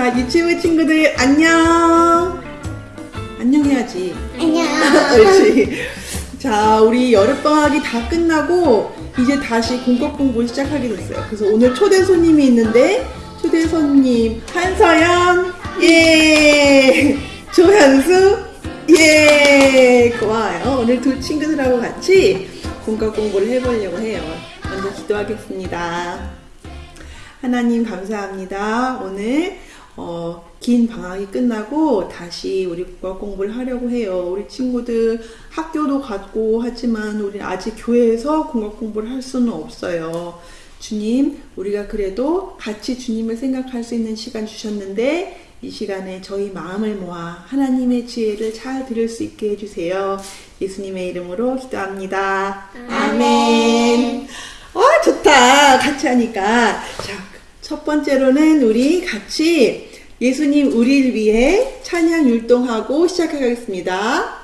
자, 유치부 친구들 안녕. 안녕 해야지. 안녕. 그렇지. 자, 우리 여름방학이 다 끝나고 이제 다시 공법 공부 시작하게 됐어요. 그래서 오늘 초대 손님이 있는데 초대 손님 한서연 예 조현수 예 고마워요. 오늘 두 친구들하고 같이 공법 공부를 해보려고 해요. 먼저 기도하겠습니다. 하나님 감사합니다. 오늘 어, 긴 방학이 끝나고 다시 우리 국어 공부를 하려고 해요. 우리 친구들 학교도 갔고 하지만 우리 아직 교회에서 국어 공부를 할 수는 없어요. 주님, 우리가 그래도 같이 주님을 생각할 수 있는 시간 주셨는데 이 시간에 저희 마음을 모아 하나님의 지혜를 잘 들을 수 있게 해주세요. 예수님의 이름으로 기도합니다. 아멘. 아, 좋다. 같이 하니까. 자, 첫 번째로는 우리 같이 예수님 우리를 위해 찬양 율동하고 시작하겠습니다.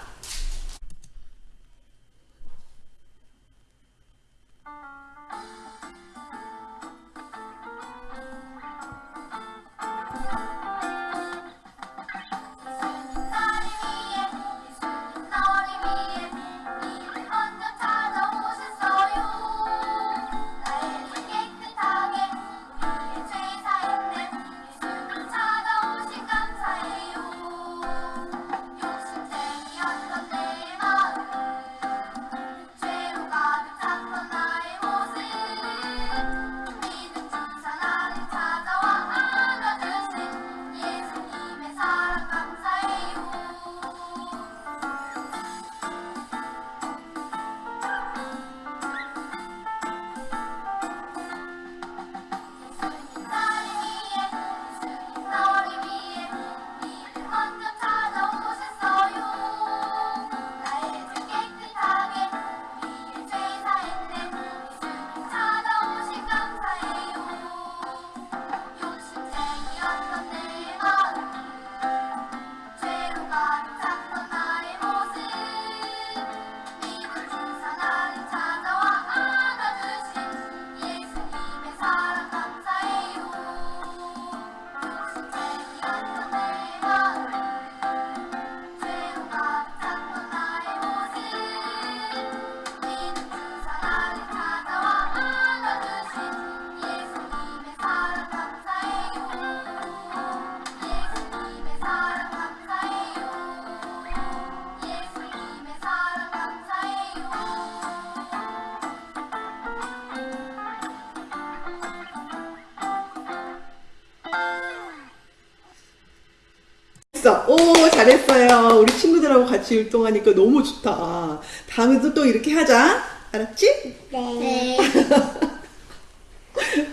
됐어. 오, 잘했어요. 우리 친구들하고 같이 율동하니까 너무 좋다. 다음에도 또 이렇게 하자. 알았지? 네.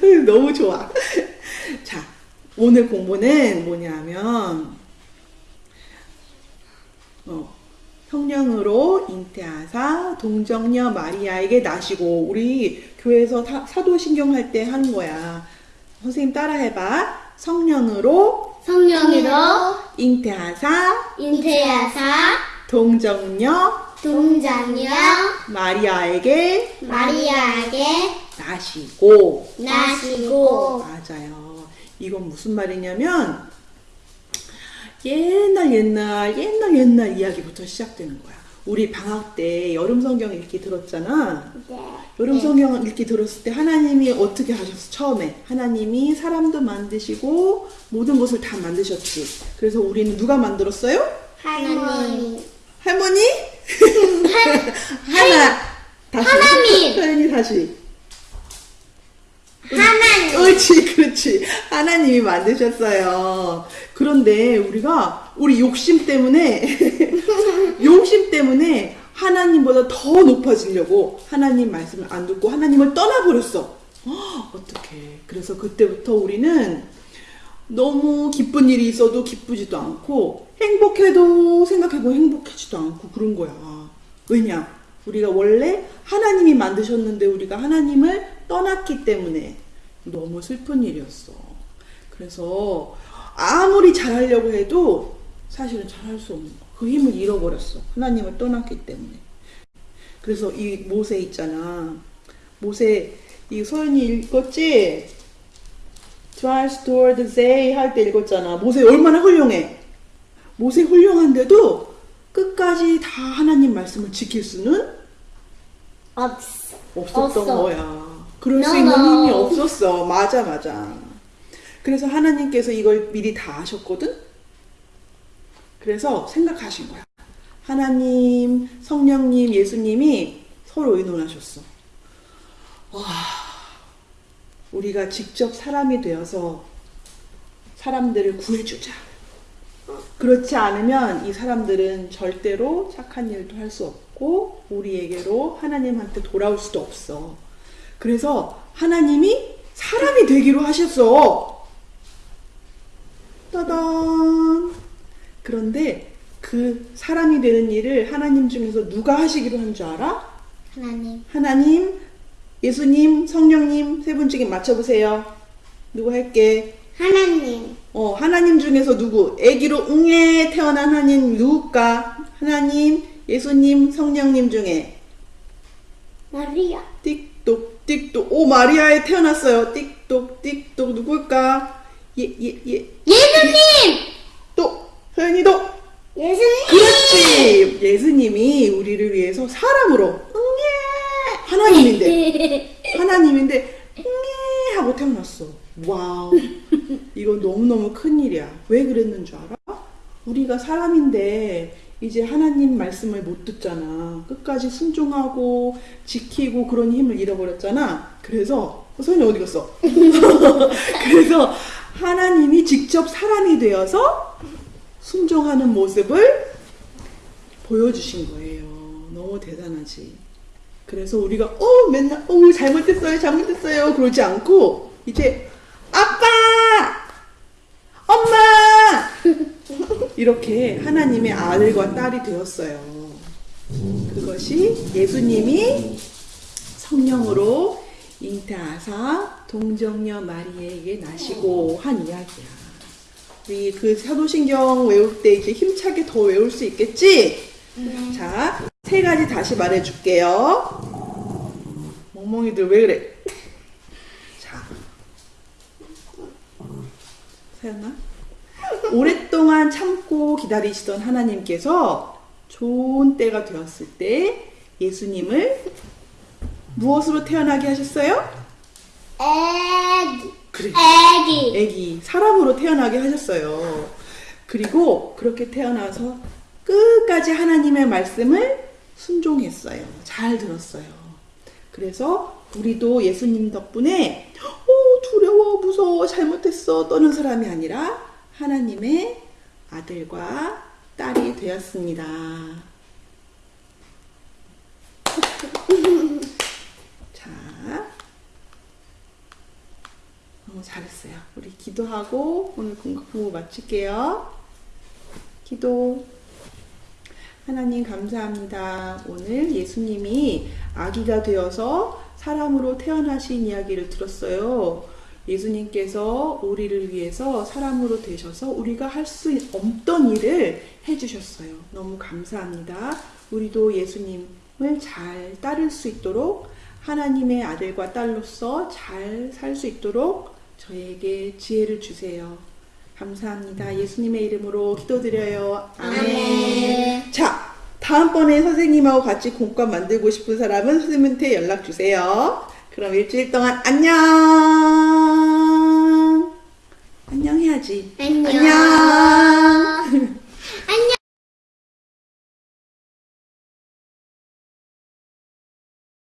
너무 좋아. 자, 오늘 공부는 뭐냐면, 어, 성령으로 잉태하사 동정녀 마리아에게 나시고, 우리 교회에서 사, 사도신경 할때한 거야. 선생님 따라 해봐. 성령으로 성령으로 잉태하사 인태하사 동정녀 동장녀 마리아에게 마리아에게 나시고, 나시고 맞아요. 이건 무슨 말이냐면 옛날 옛날 옛날 옛날 이야기부터 시작되는 거야. 우리 방학 때 여름 성경 읽기 들었잖아. 네. 여름 성경 읽기 들었을 때 하나님이 어떻게 하셨어? 처음에 하나님이 사람도 만드시고 모든 것을 다 만드셨지. 그래서 우리는 누가 만들었어요? 할머니 할머니? 하나 다시 하나님. 하나님 다시 하나님 그렇지, 그렇지. 하나님이 만드셨어요. 그런데 우리가 우리 욕심 때문에 욕심 때문에 하나님보다 더 높아지려고 하나님 말씀을 안 듣고 하나님을 떠나버렸어. 어떻게? 그래서 그때부터 우리는 너무 기쁜 일이 있어도 기쁘지도 않고 행복해도 생각해보면 행복하지도 않고 그런 거야. 왜냐? 우리가 원래 하나님이 만드셨는데 우리가 하나님을 떠났기 때문에 너무 슬픈 일이었어. 그래서 아무리 잘하려고 해도 사실은 잘할 수 없는 거야. 그 힘을 잃어버렸어. 하나님을 떠났기 때문에. 그래서 이 모세 있잖아. 모세 이 소연이 읽었지? strives toward they 할 때 읽었잖아. 모세 얼마나 훌륭해. 모세 훌륭한데도 끝까지 다 하나님 말씀을 지킬 수는 없어. 없었던 없어. 거야. 그럴 수 No, 있는 no. 힘이 없었어. 맞아, 맞아. 그래서 하나님께서 이걸 미리 다 아셨거든? 그래서 생각하신 거야. 하나님, 성령님, 예수님이 서로 의논하셨어. 와, 우리가 직접 사람이 되어서 사람들을 구해주자. 그렇지 않으면 이 사람들은 절대로 착한 일도 할 수 없고 우리에게로 하나님한테 돌아올 수도 없어. 그래서 하나님이 사람이 되기로 하셨어. 따단. 그런데 그 사람이 되는 일을 하나님 중에서 누가 하시기로 한 줄 알아? 하나님. 하나님, 예수님, 성령님 세 분 중에 맞춰보세요. 누구 할게? 하나님. 어, 하나님 중에서 누구? 아기로 응애 태어난 하나님 누굴까? 하나님, 예수님, 성령님 중에 마리아. 띡똑 띡똑 오 마리아에 태어났어요. 띡똑 띡똑 누굴까? 예예 예. 예수님! 또 서연이도 예수님! 그렇지. 예수님이 우리를 위해서 사람으로 하나님인데 하나님인데 하고 태어났어. 와우. 이거 너무너무 큰일이야. 왜 그랬는 줄 알아? 우리가 사람인데 이제 하나님 말씀을 못 듣잖아. 끝까지 순종하고 지키고 그런 힘을 잃어버렸잖아. 그래서 어, 소연이 어디 갔어? 그래서 하나님이 직접 사람이 되어서 순종하는 모습을 보여주신 거예요. 너무 대단하지. 그래서 우리가 어 맨날 어 잘못했어요 잘못했어요 그러지 않고 이제 아빠 엄마 이렇게 하나님의 아들과 딸이 되었어요. 그것이 예수님이 성령으로 잉태하사 동정녀 마리에게 나시고 한 이야기야. 우리 그 사도신경 외울 때 이제 힘차게 더 외울 수 있겠지? 자, 세 가지 다시 말해줄게요. 멍멍이들 왜 그래? 자, 세연아? 오랫동안 참고 기다리시던 하나님께서 좋은 때가 되었을 때 예수님을 무엇으로 태어나게 하셨어요? 애기. 그래. 애기. 애기 사람으로 태어나게 하셨어요. 그리고 그렇게 태어나서 끝까지 하나님의 말씀을 순종했어요. 잘 들었어요. 그래서 우리도 예수님 덕분에 오 두려워 무서워 잘못했어 떠는 사람이 아니라 하나님의 아들과 딸이 되었습니다. 자, 너무 잘했어요. 우리 기도하고 오늘 공부 마칠게요. 기도. 하나님 감사합니다. 오늘 예수님이 아기가 되어서 사람으로 태어나신 이야기를 들었어요. 예수님께서 우리를 위해서 사람으로 되셔서 우리가 할 수 없던 일을 해주셨어요. 너무 감사합니다. 우리도 예수님을 잘 따를 수 있도록 하나님의 아들과 딸로서 잘 살 수 있도록 저에게 지혜를 주세요. 감사합니다. 예수님의 이름으로 기도드려요. 아멘. 아멘. 자, 다음번에 선생님하고 같이 공과 만들고 싶은 사람은 선생님한테 연락 주세요. 그럼 일주일 동안 안녕. 안녕 해야지. 안녕, 안녕.